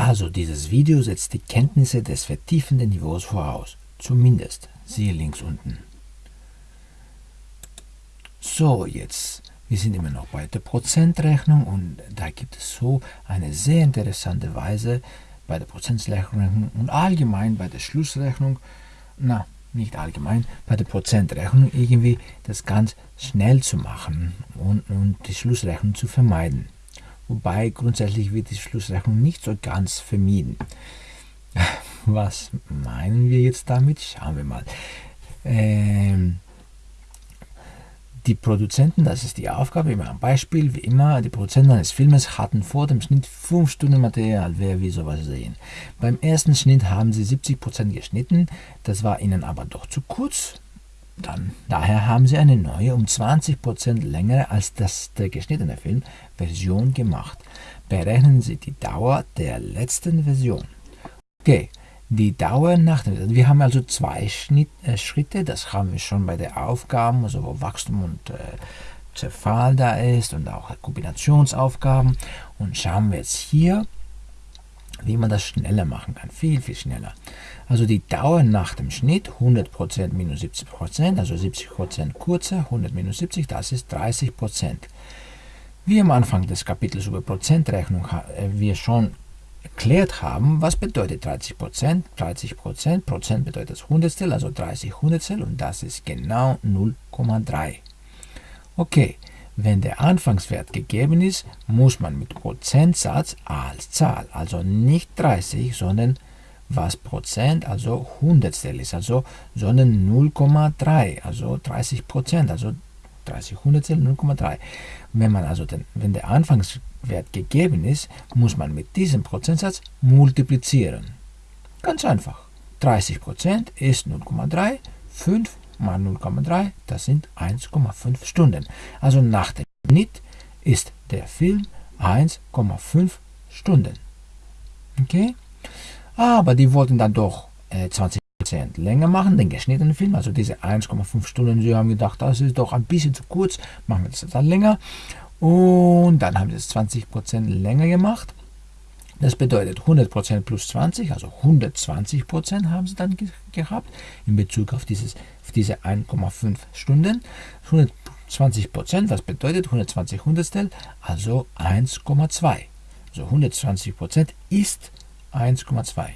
Also dieses Video setzt die Kenntnisse des vertiefenden Niveaus voraus. Zumindest. Siehe links unten. So, jetzt, wir sind immer noch bei der Prozentrechnung und da gibt es so eine sehr interessante Weise bei der Prozentrechnung und allgemein bei der Schlussrechnung, na, nicht allgemein, bei der Prozentrechnung irgendwie das ganz schnell zu machen und, und die Schlussrechnung zu vermeiden. Wobei grundsätzlich wird die Schlussrechnung nicht so ganz vermieden. Was meinen wir jetzt damit? Schauen wir mal. Ähm, die Produzenten, das ist die Aufgabe, immer ein Beispiel, wie immer, die Produzenten eines Filmes hatten vor dem Schnitt 5 Stunden Material, wer will sowas sehen. Beim ersten Schnitt haben sie 70% geschnitten, das war ihnen aber doch zu kurz, dann, daher haben sie eine neue, um 20% längere als das der geschnittene Film Version gemacht. Berechnen Sie die Dauer der letzten Version. Okay, die Dauer nach dem, wir haben also zwei Schnitt, äh, Schritte, das haben wir schon bei der Aufgaben, also wo Wachstum und äh, Zerfall da ist und auch Kombinationsaufgaben. Und schauen wir jetzt hier, wie man das schneller machen kann, viel, viel schneller. Also die Dauer nach dem Schnitt, 100% minus 70%, also 70% kurzer, 100 minus 70, das ist 30%. Wie am Anfang des Kapitels über Prozentrechnung äh, wir schon erklärt haben, was bedeutet 30%? 30 Prozent bedeutet das Hundertstel, also 30 Hundertstel und das ist genau 0,3. Okay, wenn der Anfangswert gegeben ist, muss man mit Prozentsatz als Zahl, also nicht 30, sondern was Prozent, also Hundertstel ist, also, sondern 0,3, also 30 Prozent, also 30 Hundertstel 0,3. Wenn man also den, wenn der Anfangswert gegeben ist, muss man mit diesem Prozentsatz multiplizieren. Ganz einfach. 30 Prozent ist 0,3, 5 mal 0,3, das sind 1,5 Stunden. Also nach dem Schnitt ist der Film 1,5 Stunden. Okay? Aber die wollten dann doch äh, 20% länger machen, den geschnittenen Film, also diese 1,5 Stunden. Sie haben gedacht, das ist doch ein bisschen zu kurz, machen wir das dann länger. Und dann haben sie es 20% länger gemacht. Das bedeutet 100% plus 20, also 120% haben sie dann ge gehabt in Bezug auf, dieses, auf diese 1,5 Stunden. 120%, was bedeutet 120 Hundertstel, also 1,2. Also 120% ist 1,2.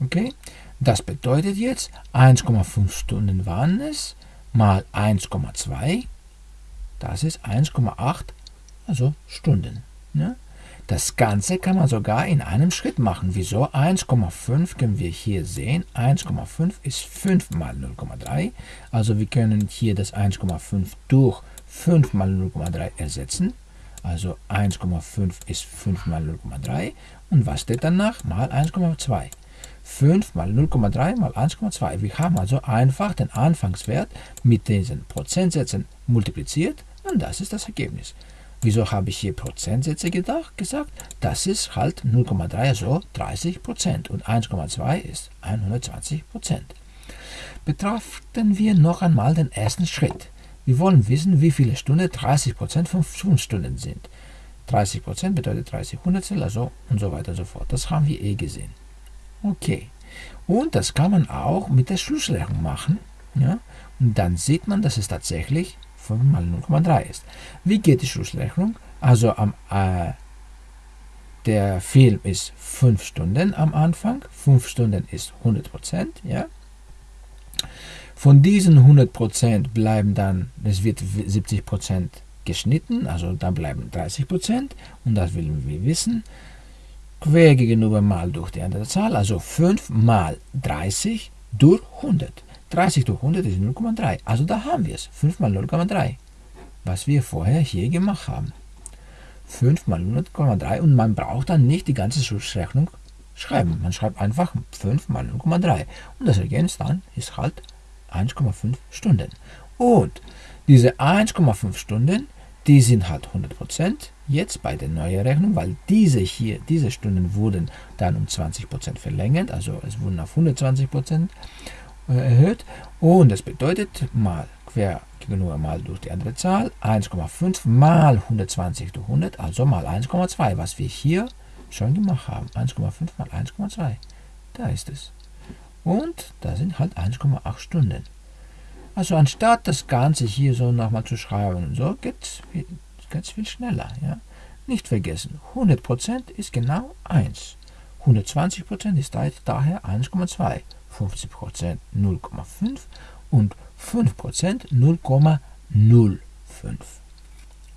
Okay, das bedeutet jetzt 1,5 Stunden waren es mal 1,2, das ist 1,8, also Stunden. Ne? Das Ganze kann man sogar in einem Schritt machen. Wieso? 1,5 können wir hier sehen. 1,5 ist 5 mal 0,3. Also wir können hier das 1,5 durch 5 mal 0,3 ersetzen. Also 1,5 ist 5 mal 0,3. Und was steht danach? Mal 1,2. 5 mal 0,3 mal 1,2. Wir haben also einfach den Anfangswert mit diesen Prozentsätzen multipliziert und das ist das Ergebnis. Wieso habe ich hier Prozentsätze gedacht, gesagt? Das ist halt 0,3, also 30 Prozent und 1,2 ist 120 Prozent. Betrachten wir noch einmal den ersten Schritt. Wir wollen wissen, wie viele Stunden 30 Prozent von 5 Stunden sind. 30 Prozent bedeutet 30 Hundertstel, also und so weiter und so fort. Das haben wir eh gesehen. Okay. Und das kann man auch mit der Schlussrechnung machen. Ja? Und dann sieht man, dass es tatsächlich 5 mal 0,3 ist. Wie geht die Schlussrechnung? Also am, äh, der Film ist 5 Stunden am Anfang. 5 Stunden ist 100%. Ja? Von diesen 100% bleiben dann, es wird 70% geschnitten, also da bleiben 30% und das wollen wir wissen. Quer gegenüber mal durch die andere Zahl, also 5 mal 30 durch 100. 30 durch 100 ist 0,3. Also da haben wir es. 5 mal 0,3. Was wir vorher hier gemacht haben. 5 mal 0,3 und man braucht dann nicht die ganze Schlussrechnung schreiben. Man schreibt einfach 5 mal 0,3 und das Ergebnis dann ist halt 1,5 Stunden. Und diese 1,5 Stunden, die sind halt 100% jetzt bei der neuen Rechnung, weil diese hier, diese Stunden wurden dann um 20% verlängert, also es wurden auf 120% äh, erhöht und das bedeutet mal quer gegenüber mal durch die andere Zahl 1,5 mal 120 durch 100, also mal 1,2, was wir hier schon gemacht haben. 1,5 mal 1,2. Da ist es. Und da sind halt 1,8 Stunden. Also anstatt das Ganze hier so nochmal zu schreiben, so geht es viel schneller. Ja? Nicht vergessen, 100% ist genau 1. 120% ist daher 1,2. 50% 0,5 und 5% 0,05.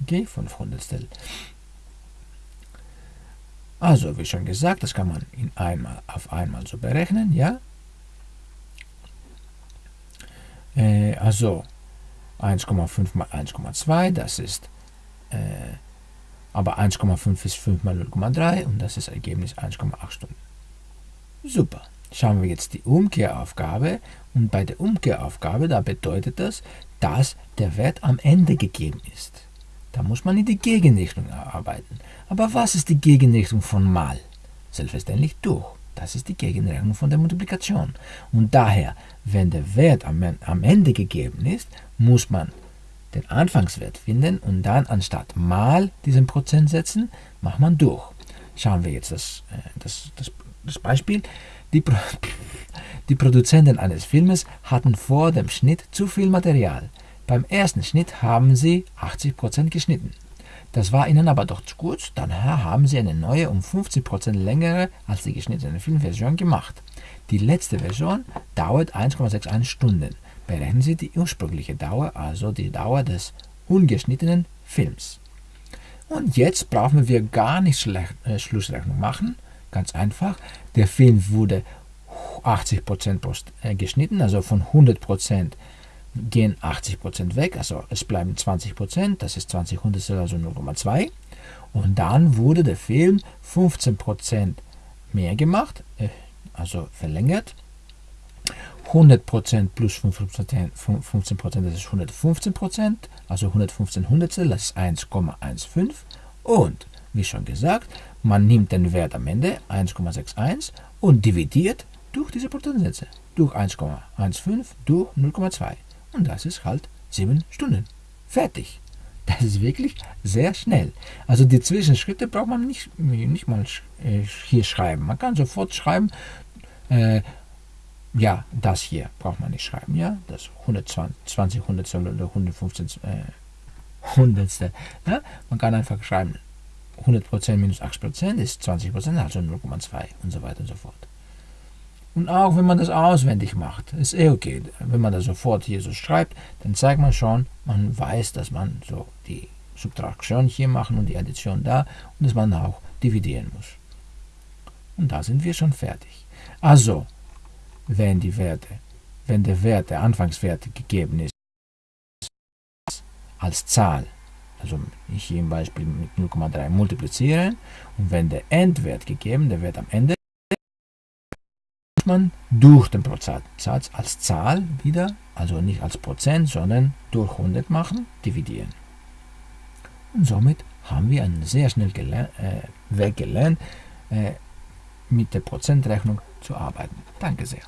Okay, 5 Hundertstel. Also, wie schon gesagt, das kann man in einmal auf einmal so berechnen, ja? Äh, also 1,5 mal 1,2, das ist, äh, aber 1,5 ist 5 mal 0,3 und das ist Ergebnis 1,8 Stunden. Super. Schauen wir jetzt die Umkehraufgabe und bei der Umkehraufgabe, da bedeutet das, dass der Wert am Ende gegeben ist. Da muss man in die Gegenrichtung arbeiten. Aber was ist die Gegenrichtung von mal? Selbstverständlich durch. Das ist die Gegenrechnung von der Multiplikation. Und daher, wenn der Wert am, Ende gegeben ist, muss man den Anfangswert finden und dann anstatt mal diesen Prozent setzen, macht man durch. Schauen wir jetzt das, äh, das, das, das Beispiel. Die, Pro die Produzenten eines Filmes hatten vor dem Schnitt zu viel Material. Beim ersten Schnitt haben sie 80% geschnitten. Das war ihnen aber doch zu kurz, daher haben sie eine neue um 50% längere als die geschnittene Filmversion gemacht. Die letzte Version dauert 1,61 Stunden. Berechnen Sie die ursprüngliche Dauer, also die Dauer des ungeschnittenen Films. Und jetzt brauchen wir gar nicht äh, Schlussrechnung machen. Ganz einfach, der Film wurde 80% äh, geschnitten, also von 100% gehen 80% weg, also es bleiben 20%, das ist 20 Hundertstel, also 0,2. Und dann wurde der Film 15% mehr gemacht, äh, also verlängert. 100% plus 15%, 15% das ist 115%, also 115 Hundertstel, das ist 1,15. Und wie schon gesagt, man nimmt den Wert am Ende 1,61 und dividiert durch diese Prozentsätze, durch 1,15 durch 0,2. Und das ist halt 7 Stunden. Fertig. Das ist wirklich sehr schnell. Also die Zwischenschritte braucht man nicht, nicht mal äh, hier schreiben. Man kann sofort schreiben, äh, ja, das hier braucht man nicht schreiben, ja, das 120 Hundertstel oder 115 äh, Hundertstel. Ja? Man kann einfach schreiben, 100% minus 8% ist 20%, also 0,2 und so weiter und so fort. Und auch wenn man das auswendig macht, ist eh okay. Wenn man das sofort hier so schreibt, dann zeigt man schon, man weiß, dass man so die Subtraktion hier machen und die Addition da und dass man auch dividieren muss. Und da sind wir schon fertig. Also, wenn die Werte, wenn der Wert, der Anfangswert gegeben ist, als Zahl, also ich hier im Beispiel mit 0,3 multiplizieren und wenn der Endwert gegeben, der Wert am Ende, man durch den Prozentsatz als Zahl wieder, also nicht als Prozent, sondern durch 100 machen, dividieren. Und somit haben wir einen sehr schnell äh, Weg gelernt, äh, mit der Prozentrechnung zu arbeiten. Danke sehr.